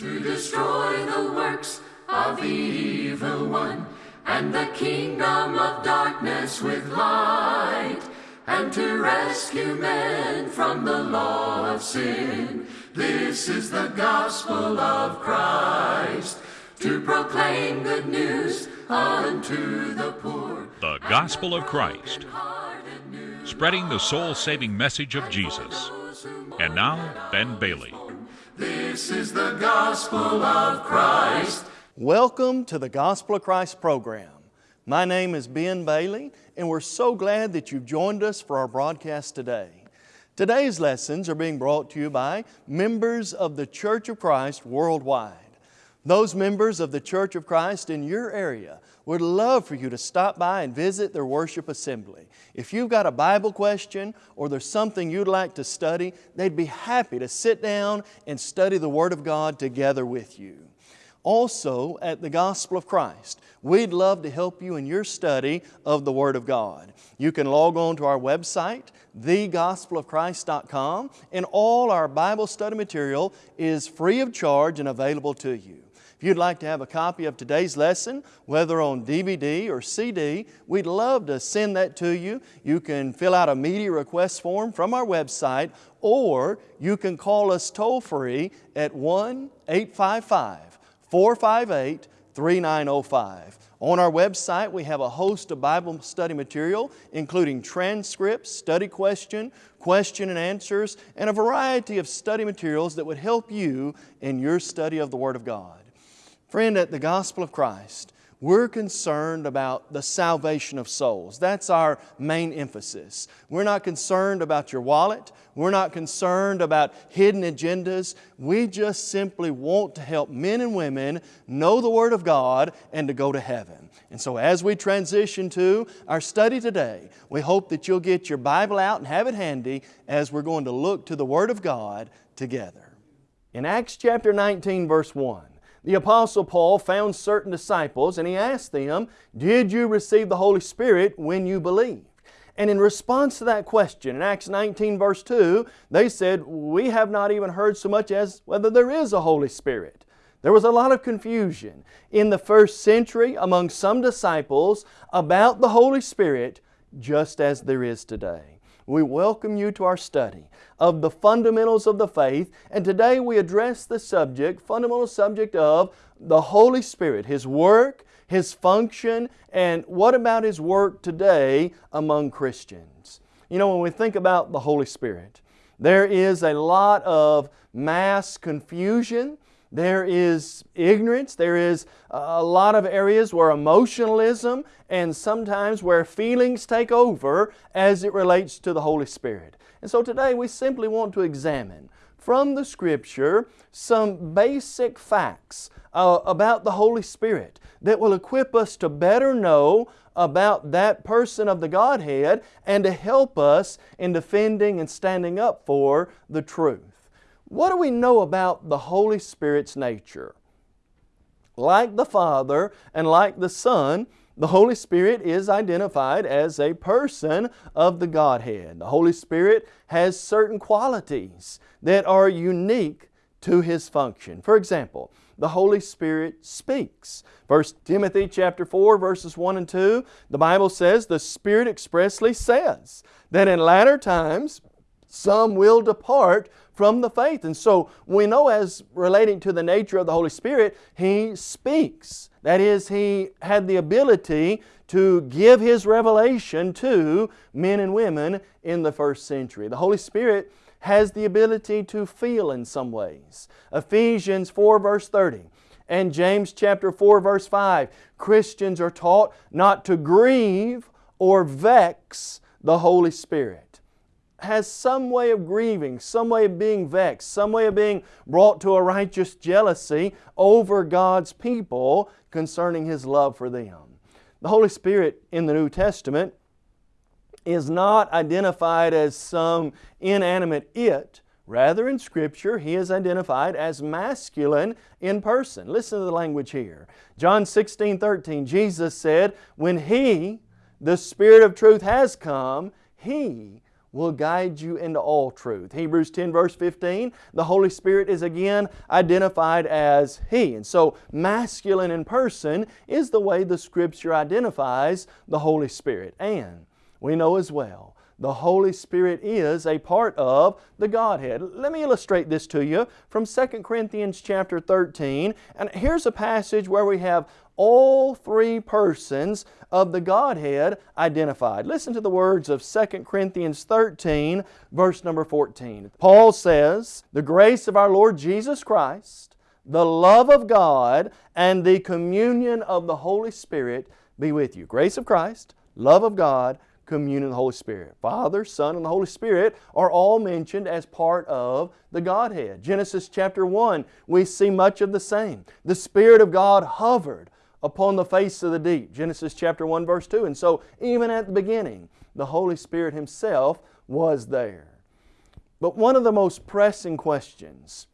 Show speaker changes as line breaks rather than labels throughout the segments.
to destroy the works of the evil one and the kingdom of darkness with light and to rescue men from the law of sin. This is the gospel of Christ to proclaim good news unto the poor.
The Gospel of Christ, spreading the soul saving message of Jesus. And now, Ben Bailey.
This is the gospel of Christ.
Welcome to the Gospel of Christ program. My name is Ben Bailey, and we're so glad that you've joined us for our broadcast today. Today's lessons are being brought to you by members of the Church of Christ worldwide. Those members of the Church of Christ in your area would love for you to stop by and visit their worship assembly. If you've got a Bible question or there's something you'd like to study, they'd be happy to sit down and study the Word of God together with you. Also, at the Gospel of Christ, we'd love to help you in your study of the Word of God. You can log on to our website, thegospelofchrist.com, and all our Bible study material is free of charge and available to you. If you'd like to have a copy of today's lesson, whether on DVD or CD, we'd love to send that to you. You can fill out a media request form from our website, or you can call us toll free at 1 855 458 3905. On our website, we have a host of Bible study material, including transcripts, study question, question and answers, and a variety of study materials that would help you in your study of the Word of God. Friend, at the Gospel of Christ, we're concerned about the salvation of souls. That's our main emphasis. We're not concerned about your wallet. We're not concerned about hidden agendas. We just simply want to help men and women know the Word of God and to go to heaven. And so as we transition to our study today, we hope that you'll get your Bible out and have it handy as we're going to look to the Word of God together. In Acts chapter 19 verse 1, the Apostle Paul found certain disciples and he asked them, Did you receive the Holy Spirit when you believed? And in response to that question, in Acts 19 verse 2, they said, We have not even heard so much as whether there is a Holy Spirit. There was a lot of confusion in the first century among some disciples about the Holy Spirit, just as there is today we welcome you to our study of the fundamentals of the faith. And today we address the subject, fundamental subject of the Holy Spirit, His work, His function, and what about His work today among Christians. You know, when we think about the Holy Spirit, there is a lot of mass confusion there is ignorance, there is a lot of areas where emotionalism and sometimes where feelings take over as it relates to the Holy Spirit. And so today we simply want to examine from the Scripture some basic facts uh, about the Holy Spirit that will equip us to better know about that person of the Godhead and to help us in defending and standing up for the truth. What do we know about the Holy Spirit's nature? Like the Father and like the Son, the Holy Spirit is identified as a person of the Godhead. The Holy Spirit has certain qualities that are unique to His function. For example, the Holy Spirit speaks. 1 Timothy chapter 4 verses 1 and 2, the Bible says, The Spirit expressly says that in latter times some will depart from the faith. And so we know as relating to the nature of the Holy Spirit, He speaks. That is, He had the ability to give His revelation to men and women in the first century. The Holy Spirit has the ability to feel in some ways. Ephesians 4 verse 30 and James chapter 4 verse 5, Christians are taught not to grieve or vex the Holy Spirit has some way of grieving, some way of being vexed, some way of being brought to a righteous jealousy over God's people concerning His love for them. The Holy Spirit in the New Testament is not identified as some inanimate it. Rather, in Scripture, He is identified as masculine in person. Listen to the language here. John 16, 13, Jesus said, When He, the Spirit of truth, has come, He will guide you into all truth. Hebrews 10 verse 15, the Holy Spirit is again identified as He. And so masculine in person is the way the Scripture identifies the Holy Spirit. And we know as well the Holy Spirit is a part of the Godhead. Let me illustrate this to you from 2 Corinthians chapter 13. And here's a passage where we have all three persons of the Godhead identified. Listen to the words of 2 Corinthians 13, verse number 14. Paul says, The grace of our Lord Jesus Christ, the love of God, and the communion of the Holy Spirit be with you. Grace of Christ, love of God, communion of the Holy Spirit. Father, Son, and the Holy Spirit are all mentioned as part of the Godhead. Genesis chapter 1, we see much of the same. The Spirit of God hovered upon the face of the deep. Genesis chapter 1 verse 2. And so even at the beginning, the Holy Spirit Himself was there. But one of the most pressing questions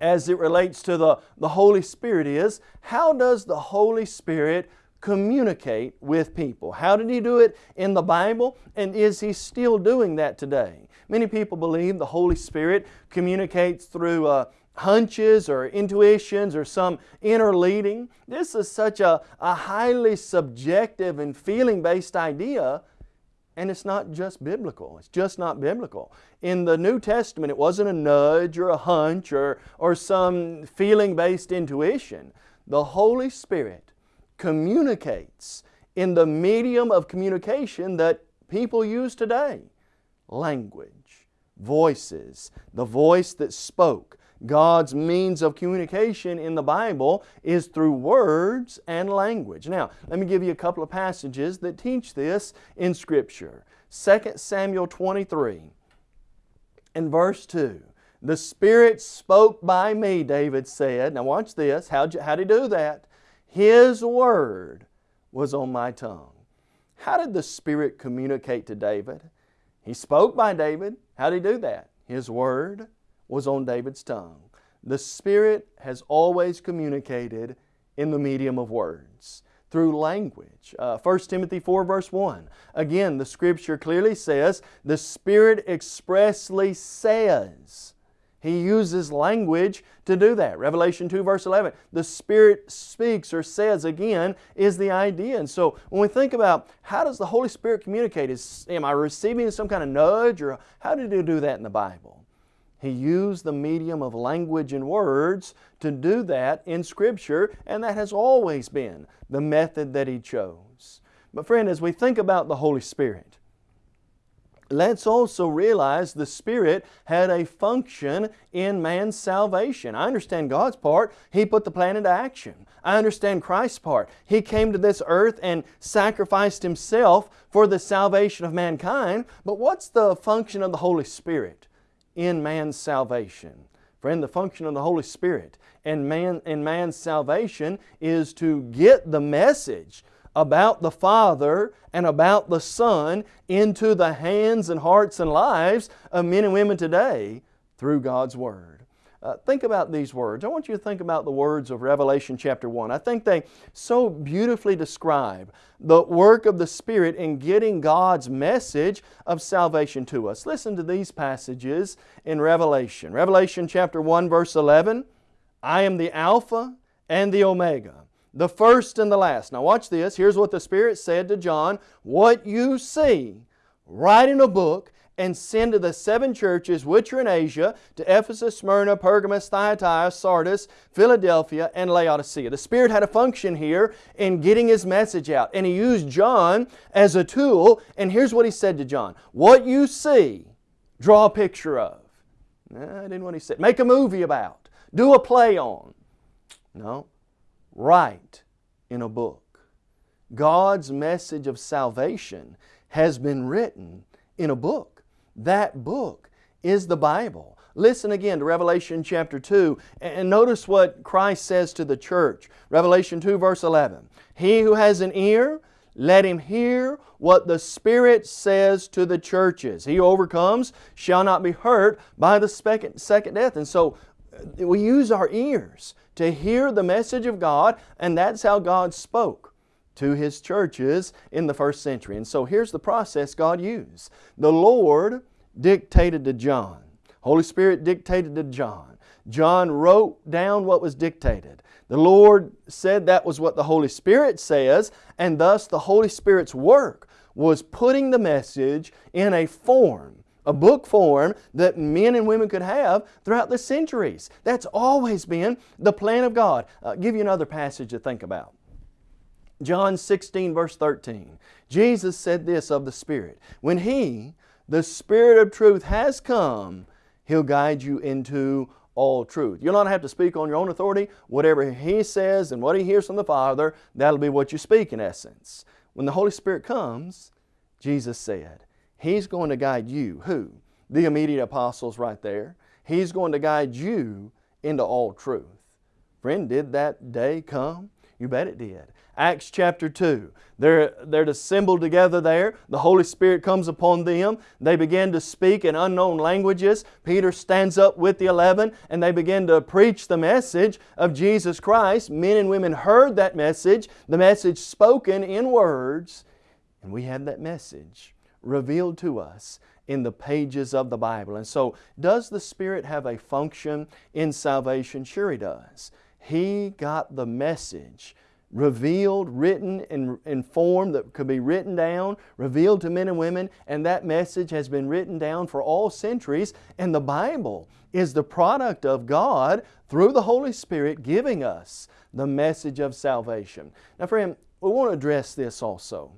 as it relates to the, the Holy Spirit is, how does the Holy Spirit communicate with people. How did He do it in the Bible? And is He still doing that today? Many people believe the Holy Spirit communicates through uh, hunches or intuitions or some inner leading. This is such a, a highly subjective and feeling based idea and it's not just biblical. It's just not biblical. In the New Testament, it wasn't a nudge or a hunch or, or some feeling based intuition. The Holy Spirit communicates in the medium of communication that people use today language, voices, the voice that spoke. God's means of communication in the Bible is through words and language. Now, let me give you a couple of passages that teach this in Scripture. 2 Samuel 23 and verse 2. The Spirit spoke by me, David said. Now watch this. How'd, you, how'd He do that? His Word was on my tongue. How did the Spirit communicate to David? He spoke by David. How did He do that? His Word was on David's tongue. The Spirit has always communicated in the medium of words, through language. Uh, 1 Timothy 4 verse 1. Again, the Scripture clearly says, the Spirit expressly says, he uses language to do that. Revelation 2 verse 11, the Spirit speaks or says again is the idea. And so when we think about how does the Holy Spirit communicate, is, am I receiving some kind of nudge or how did He do that in the Bible? He used the medium of language and words to do that in Scripture and that has always been the method that He chose. But friend, as we think about the Holy Spirit, let's also realize the Spirit had a function in man's salvation. I understand God's part. He put the plan into action. I understand Christ's part. He came to this earth and sacrificed Himself for the salvation of mankind. But what's the function of the Holy Spirit in man's salvation? Friend, the function of the Holy Spirit in, man, in man's salvation is to get the message about the Father and about the Son into the hands and hearts and lives of men and women today through God's Word. Uh, think about these words. I want you to think about the words of Revelation chapter 1. I think they so beautifully describe the work of the Spirit in getting God's message of salvation to us. Listen to these passages in Revelation. Revelation chapter 1 verse 11, I am the Alpha and the Omega the first and the last. Now watch this. Here's what the Spirit said to John. What you see, write in a book and send to the seven churches which are in Asia, to Ephesus, Smyrna, Pergamos, Thyatira, Sardis, Philadelphia, and Laodicea. The Spirit had a function here in getting His message out, and He used John as a tool, and here's what He said to John. What you see, draw a picture of. No, I didn't want to say. Make a movie about. Do a play on. No write in a book. God's message of salvation has been written in a book. That book is the Bible. Listen again to Revelation chapter 2 and notice what Christ says to the church. Revelation 2 verse 11. He who has an ear, let him hear what the Spirit says to the churches. He who overcomes shall not be hurt by the second death. And so uh, we use our ears to hear the message of God, and that's how God spoke to His churches in the first century. And so here's the process God used. The Lord dictated to John. Holy Spirit dictated to John. John wrote down what was dictated. The Lord said that was what the Holy Spirit says, and thus the Holy Spirit's work was putting the message in a form, a book form that men and women could have throughout the centuries. That's always been the plan of God. I'll uh, give you another passage to think about. John 16 verse 13. Jesus said this of the Spirit. When He, the Spirit of truth, has come, He'll guide you into all truth. You'll not have to speak on your own authority. Whatever He says and what He hears from the Father, that'll be what you speak in essence. When the Holy Spirit comes, Jesus said, He's going to guide you. Who? The immediate apostles right there. He's going to guide you into all truth. Friend, did that day come? You bet it did. Acts chapter 2. They're, they're assembled together there. The Holy Spirit comes upon them. They begin to speak in unknown languages. Peter stands up with the eleven and they begin to preach the message of Jesus Christ. Men and women heard that message, the message spoken in words, and we have that message revealed to us in the pages of the Bible. And so, does the Spirit have a function in salvation? Sure He does. He got the message revealed, written in, in form that could be written down, revealed to men and women, and that message has been written down for all centuries. And the Bible is the product of God through the Holy Spirit giving us the message of salvation. Now, friend, we want to address this also.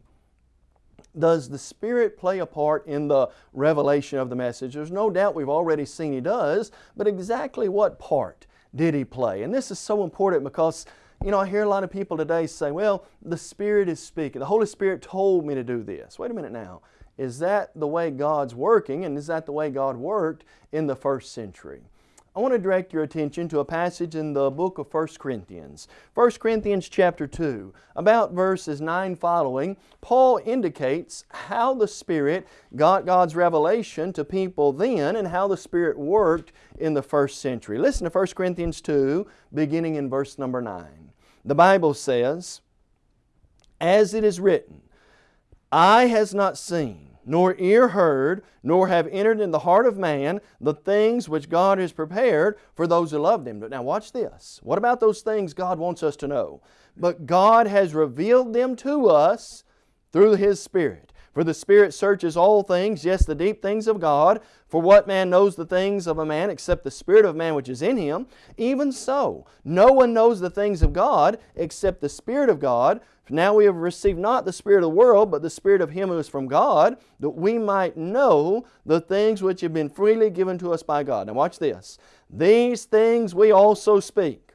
Does the Spirit play a part in the revelation of the message? There's no doubt we've already seen He does, but exactly what part did He play? And this is so important because you know, I hear a lot of people today say, well, the Spirit is speaking. The Holy Spirit told me to do this. Wait a minute now. Is that the way God's working and is that the way God worked in the first century? I want to direct your attention to a passage in the book of 1 Corinthians. 1 Corinthians chapter 2, about verses 9 following, Paul indicates how the Spirit got God's revelation to people then and how the Spirit worked in the first century. Listen to 1 Corinthians 2, beginning in verse number 9. The Bible says, As it is written, Eye has not seen, nor ear heard, nor have entered in the heart of man the things which God has prepared for those who loved Him. But now watch this. What about those things God wants us to know? But God has revealed them to us through His Spirit. For the Spirit searches all things, yes, the deep things of God. For what man knows the things of a man except the Spirit of man which is in him? Even so, no one knows the things of God except the Spirit of God. Now we have received not the Spirit of the world, but the Spirit of Him who is from God, that we might know the things which have been freely given to us by God. Now watch this. These things we also speak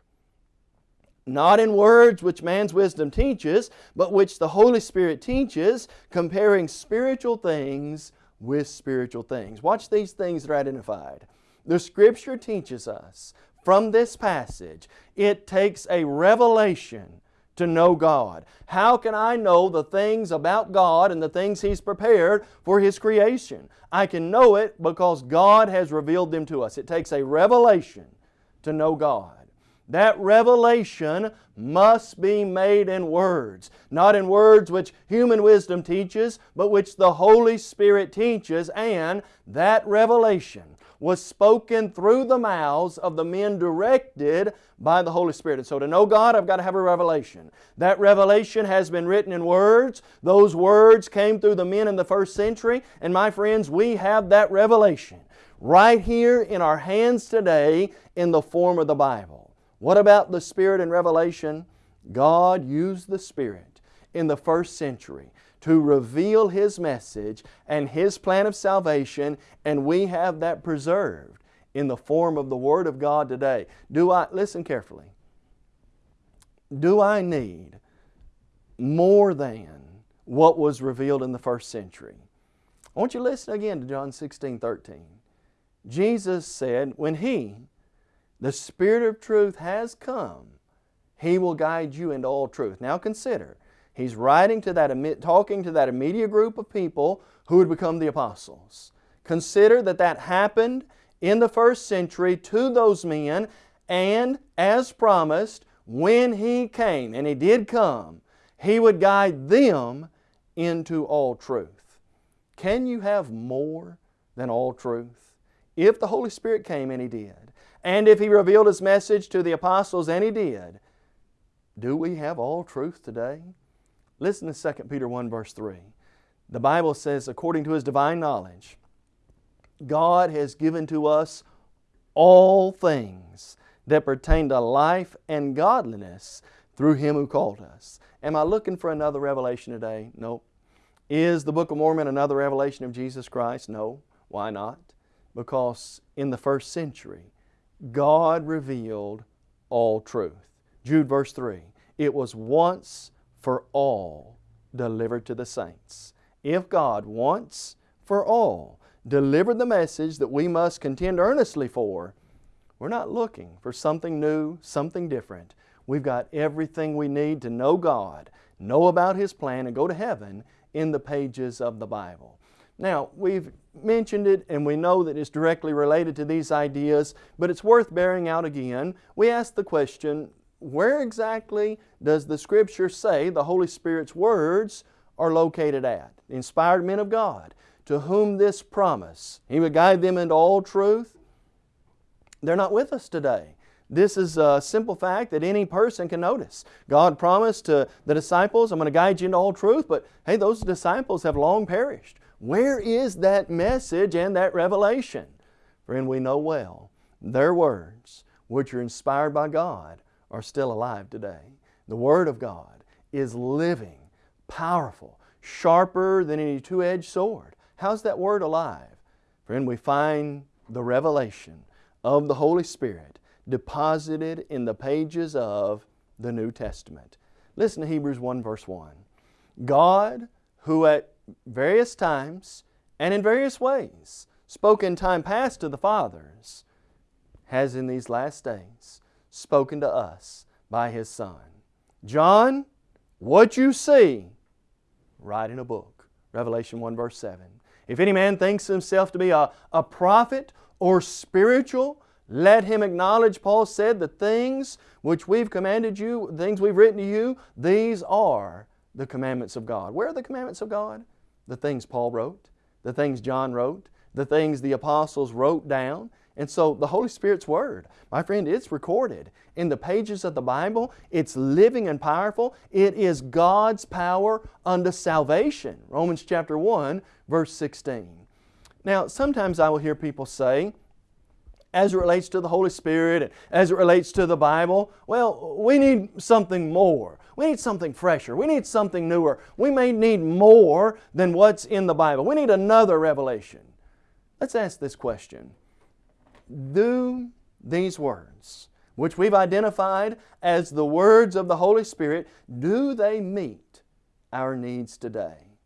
not in words which man's wisdom teaches, but which the Holy Spirit teaches, comparing spiritual things with spiritual things. Watch these things that are identified. The Scripture teaches us from this passage, it takes a revelation to know God. How can I know the things about God and the things He's prepared for His creation? I can know it because God has revealed them to us. It takes a revelation to know God. That revelation must be made in words. Not in words which human wisdom teaches, but which the Holy Spirit teaches, and that revelation was spoken through the mouths of the men directed by the Holy Spirit. And so to know God, I've got to have a revelation. That revelation has been written in words. Those words came through the men in the first century. And my friends, we have that revelation right here in our hands today in the form of the Bible. What about the Spirit and revelation? God used the Spirit in the first century to reveal His message and His plan of salvation, and we have that preserved in the form of the Word of God today. Do I, listen carefully, do I need more than what was revealed in the first century? I want you to listen again to John 16, 13. Jesus said, when He, the Spirit of truth has come. He will guide you into all truth. Now consider, He's writing to that, talking to that immediate group of people who would become the apostles. Consider that that happened in the first century to those men and as promised, when He came, and He did come, He would guide them into all truth. Can you have more than all truth? If the Holy Spirit came and He did, and if He revealed His message to the apostles and He did, do we have all truth today? Listen to 2 Peter 1 verse 3. The Bible says, according to His divine knowledge, God has given to us all things that pertain to life and godliness through Him who called us. Am I looking for another revelation today? No. Is the Book of Mormon another revelation of Jesus Christ? No. Why not? Because in the first century, God revealed all truth. Jude verse 3 It was once for all delivered to the saints. If God once for all delivered the message that we must contend earnestly for, we're not looking for something new, something different. We've got everything we need to know God, know about His plan, and go to heaven in the pages of the Bible. Now, we've mentioned it and we know that it's directly related to these ideas, but it's worth bearing out again. We ask the question, where exactly does the Scripture say the Holy Spirit's words are located at? Inspired men of God, to whom this promise, He would guide them into all truth. They're not with us today. This is a simple fact that any person can notice. God promised to the disciples, I'm going to guide you into all truth, but hey, those disciples have long perished. Where is that message and that revelation? Friend, we know well their words, which are inspired by God, are still alive today. The Word of God is living, powerful, sharper than any two-edged sword. How's that Word alive? Friend, we find the revelation of the Holy Spirit deposited in the pages of the New Testament. Listen to Hebrews 1 verse 1. God, who at various times and in various ways spoke in time past to the fathers, has in these last days spoken to us by His Son. John, what you see, write in a book. Revelation 1 verse 7. If any man thinks himself to be a, a prophet or spiritual, let him acknowledge, Paul said, the things which we've commanded you, the things we've written to you, these are the commandments of God. Where are the commandments of God? The things Paul wrote, the things John wrote, the things the apostles wrote down. And so the Holy Spirit's Word, my friend, it's recorded in the pages of the Bible. It's living and powerful. It is God's power unto salvation. Romans chapter 1, verse 16. Now, sometimes I will hear people say, as it relates to the Holy Spirit and as it relates to the Bible, well, we need something more. We need something fresher. We need something newer. We may need more than what's in the Bible. We need another revelation. Let's ask this question. Do these words, which we've identified as the words of the Holy Spirit, do they meet our needs today?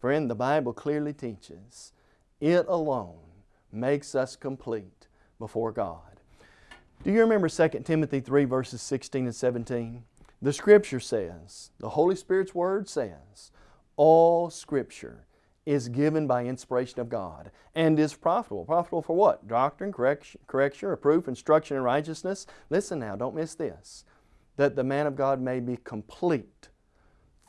Friend, the Bible clearly teaches it alone makes us complete before God. Do you remember 2 Timothy 3 verses 16 and 17? The Scripture says, the Holy Spirit's Word says, all Scripture is given by inspiration of God and is profitable. Profitable for what? Doctrine, correction, correction reproof, instruction in righteousness. Listen now, don't miss this. That the man of God may be complete,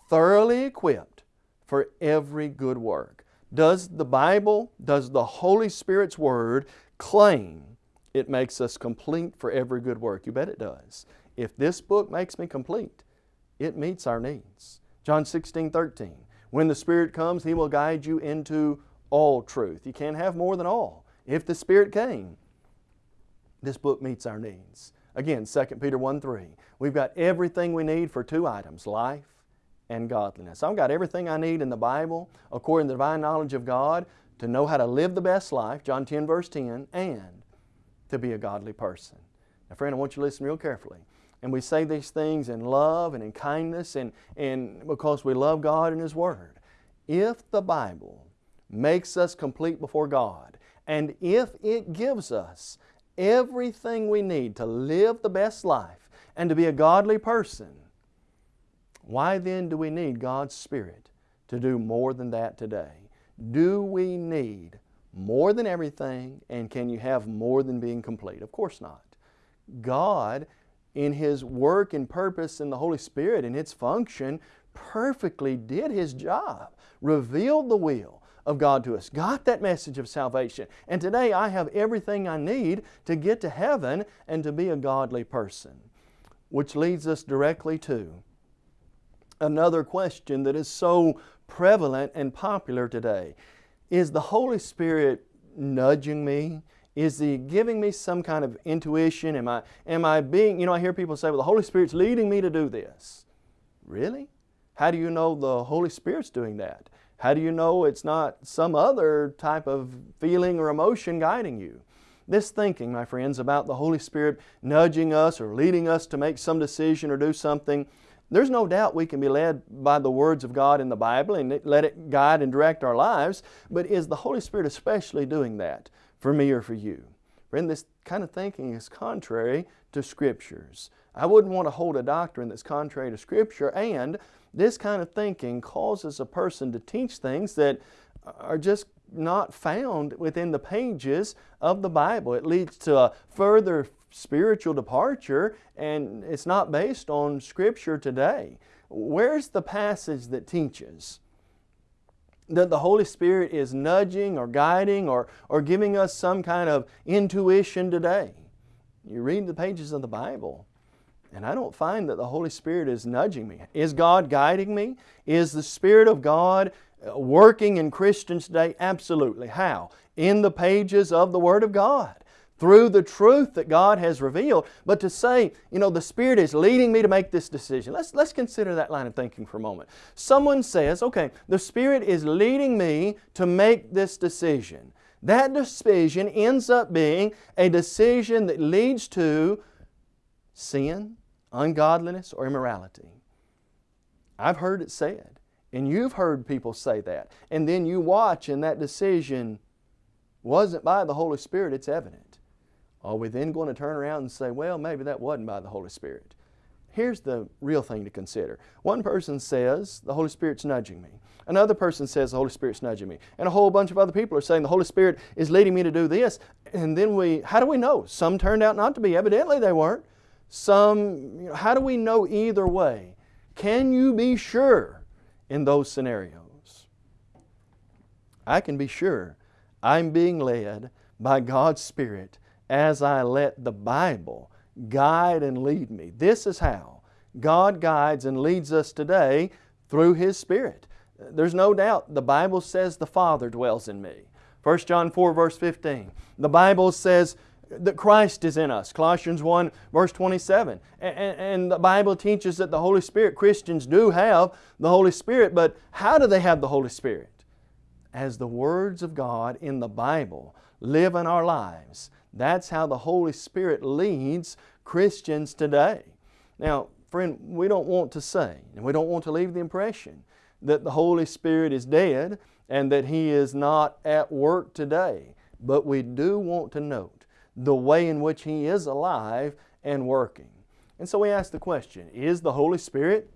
thoroughly equipped for every good work. Does the Bible, does the Holy Spirit's Word claim it makes us complete for every good work. You bet it does. If this book makes me complete, it meets our needs. John 16, 13. When the Spirit comes, He will guide you into all truth. You can't have more than all. If the Spirit came, this book meets our needs. Again, 2 Peter 1, 3. We've got everything we need for two items, life and godliness. I've got everything I need in the Bible, according to the divine knowledge of God, to know how to live the best life, John 10, verse 10, and to be a godly person. Now friend, I want you to listen real carefully. And we say these things in love and in kindness and, and because we love God and His Word. If the Bible makes us complete before God, and if it gives us everything we need to live the best life and to be a godly person, why then do we need God's Spirit to do more than that today? Do we need more than everything, and can you have more than being complete? Of course not. God, in His work and purpose in the Holy Spirit and its function, perfectly did His job, revealed the will of God to us, got that message of salvation. And today I have everything I need to get to heaven and to be a godly person. Which leads us directly to another question that is so prevalent and popular today. Is the Holy Spirit nudging me? Is He giving me some kind of intuition? Am I, am I being, you know, I hear people say, well, the Holy Spirit's leading me to do this. Really? How do you know the Holy Spirit's doing that? How do you know it's not some other type of feeling or emotion guiding you? This thinking, my friends, about the Holy Spirit nudging us or leading us to make some decision or do something, there's no doubt we can be led by the words of God in the Bible and let it guide and direct our lives, but is the Holy Spirit especially doing that for me or for you? Friend, this kind of thinking is contrary to Scriptures. I wouldn't want to hold a doctrine that's contrary to Scripture and this kind of thinking causes a person to teach things that are just not found within the pages of the Bible. It leads to a further spiritual departure and it's not based on Scripture today. Where's the passage that teaches that the Holy Spirit is nudging or guiding or, or giving us some kind of intuition today? You read the pages of the Bible and I don't find that the Holy Spirit is nudging me. Is God guiding me? Is the Spirit of God Uh, working in Christians today? Absolutely. How? In the pages of the Word of God through the truth that God has revealed. But to say, you know, the Spirit is leading me to make this decision. Let's, let's consider that line of thinking for a moment. Someone says, okay, the Spirit is leading me to make this decision. That decision ends up being a decision that leads to sin, ungodliness, or immorality. I've heard it said. And you've heard people say that. And then you watch and that decision wasn't by the Holy Spirit, it's evident. Are we then going to turn around and say, well, maybe that wasn't by the Holy Spirit? Here's the real thing to consider. One person says, the Holy Spirit's nudging me. Another person says, the Holy Spirit's nudging me. And a whole bunch of other people are saying, the Holy Spirit is leading me to do this. And then we, how do we know? Some turned out not to be. Evidently they weren't. Some, you know, how do we know either way? Can you be sure in those scenarios. I can be sure I'm being led by God's Spirit as I let the Bible guide and lead me. This is how God guides and leads us today through His Spirit. There's no doubt the Bible says the Father dwells in me. 1 John 4 verse 15. The Bible says that Christ is in us. Colossians 1 verse 27. And, and, the Bible teaches that the Holy Spirit, Christians do have the Holy Spirit, but how do they have the Holy Spirit? As the words of God in the Bible live in our lives. That's how the Holy Spirit leads Christians today. Now, friend, we don't want to say, and we don't want to leave the impression that the Holy Spirit is dead and that He is not at work today. But we do want to note the way in which He is alive and working. And so we ask the question, is the Holy Spirit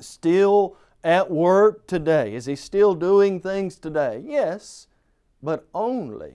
still at work today? Is He still doing things today? Yes, but only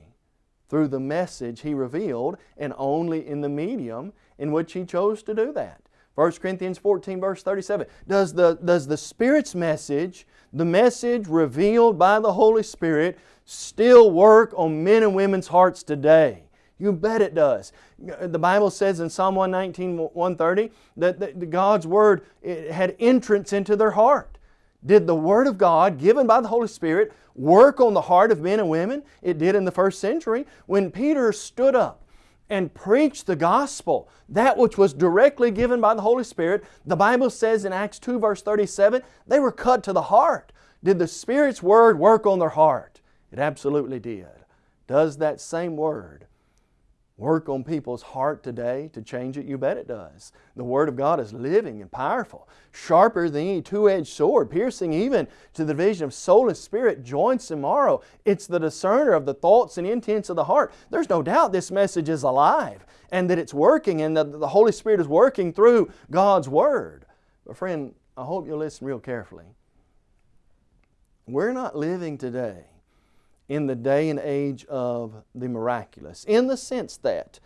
through the message He revealed and only in the medium in which He chose to do that. 1 Corinthians 14 verse 37. Does the, does the Spirit's message, the message revealed by the Holy Spirit, still work on men and women's hearts today? You bet it does. The Bible says in Psalm 119, 130 that, God's Word had entrance into their heart. Did the Word of God, given by the Holy Spirit, work on the heart of men and women? It did in the first century. When Peter stood up and preached the gospel, that which was directly given by the Holy Spirit, the Bible says in Acts 2 verse 37, they were cut to the heart. Did the Spirit's Word work on their heart? It absolutely did. Does that same Word work on people's heart today to change it? You bet it does. The Word of God is living and powerful, sharper than any two-edged sword, piercing even to the division of soul and spirit, joints and marrow. It's the discerner of the thoughts and intents of the heart. There's no doubt this message is alive and that it's working and that the Holy Spirit is working through God's Word. But friend, I hope you'll listen real carefully. We're not living today in the day and age of the miraculous, in the sense that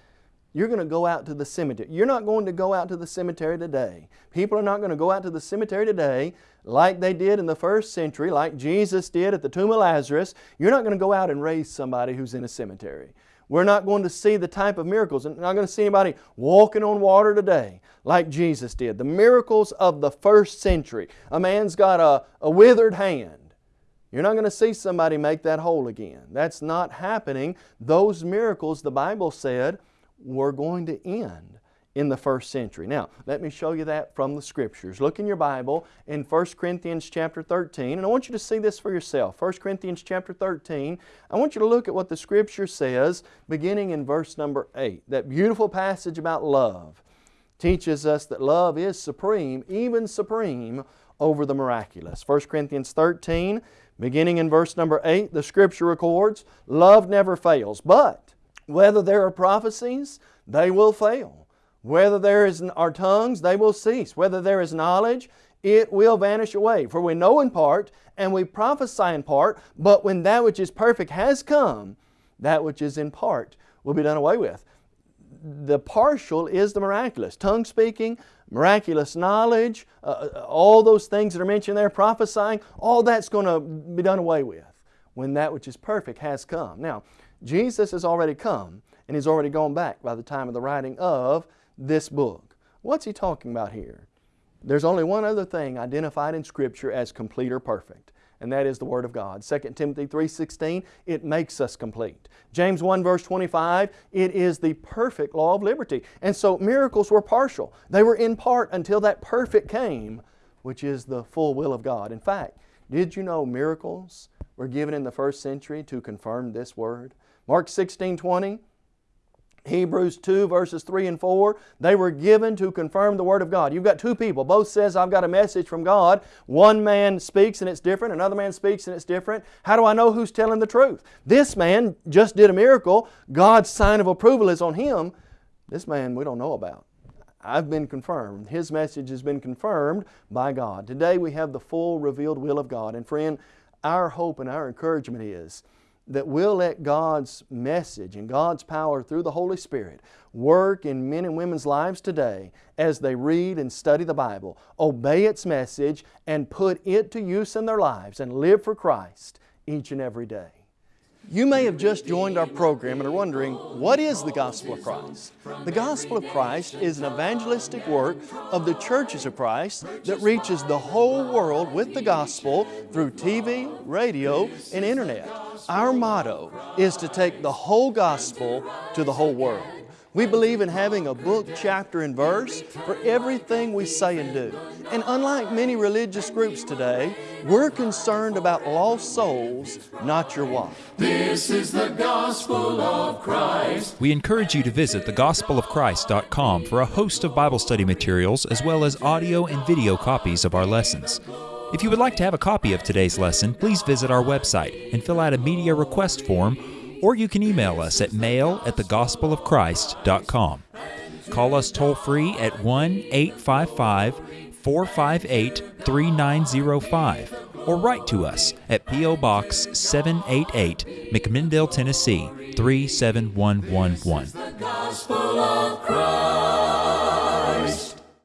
you're going to go out to the cemetery. You're not going to go out to the cemetery today. People are not going to go out to the cemetery today like they did in the first century, like Jesus did at the tomb of Lazarus. You're not going to go out and raise somebody who's in a cemetery. We're not going to see the type of miracles. We're not going to see anybody walking on water today like Jesus did. The miracles of the first century. A man's got a, a withered hand. You're not going to see somebody make that whole again. That's not happening. Those miracles, the Bible said, were going to end in the first century. Now, let me show you that from the Scriptures. Look in your Bible in 1 Corinthians chapter 13, and I want you to see this for yourself. 1 Corinthians chapter 13, I want you to look at what the Scripture says beginning in verse number 8. That beautiful passage about love teaches us that love is supreme, even supreme, over the miraculous. 1 Corinthians 13, beginning in verse number 8, the Scripture records, Love never fails, but whether there are prophecies, they will fail. Whether there is our tongues, they will cease. Whether there is knowledge, it will vanish away. For we know in part, and we prophesy in part, but when that which is perfect has come, that which is in part will be done away with. The partial is the miraculous. Tongue speaking, miraculous knowledge, uh, uh all those things that are mentioned there, prophesying, all that's going to be done away with when that which is perfect has come. Now, Jesus has already come and He's already gone back by the time of the writing of this book. What's he talking about here? There's only one other thing identified in Scripture as complete or perfect, and that is the Word of God. 2 Timothy 3.16, it makes us complete. James 1 verse 25, it is the perfect law of liberty. And so miracles were partial. They were in part until that perfect came, which is the full will of God. In fact, did you know miracles were given in the first century to confirm this Word? Mark 16, 20, Hebrews 2 verses 3 and 4, they were given to confirm the Word of God. You've got two people. Both says, I've got a message from God. One man speaks and it's different. Another man speaks and it's different. How do I know who's telling the truth? This man just did a miracle. God's sign of approval is on him. This man we don't know about. I've been confirmed. His message has been confirmed by God. Today we have the full revealed will of God. And friend, our hope and our encouragement is that we'll let God's message and God's power through the Holy Spirit work in men and women's lives today as they read and study the Bible, obey its message, and put it to use in their lives and live for Christ each and every day. You may have just joined our program and are wondering, what is the Gospel of Christ? The Gospel of Christ is an evangelistic work of the churches of Christ that reaches the whole world with the Gospel through TV, radio, and Internet. Our motto is to take the whole gospel to the whole world. We believe in having a book, chapter, and verse for everything we say and do. And unlike many religious groups today, we're concerned about lost souls, not your wife.
This is the gospel of Christ.
We encourage you to visit thegospelofchrist.com for a host of Bible study materials as well as audio and video copies of our lessons. If you would like to have a copy of today's lesson, please visit our website and fill out a media request form, or you can email us at mail at thegospelofchrist.com. Call us toll free at 1 855 458 3905 or write to us at P.O. Box 788, McMinnville, Tennessee 37111.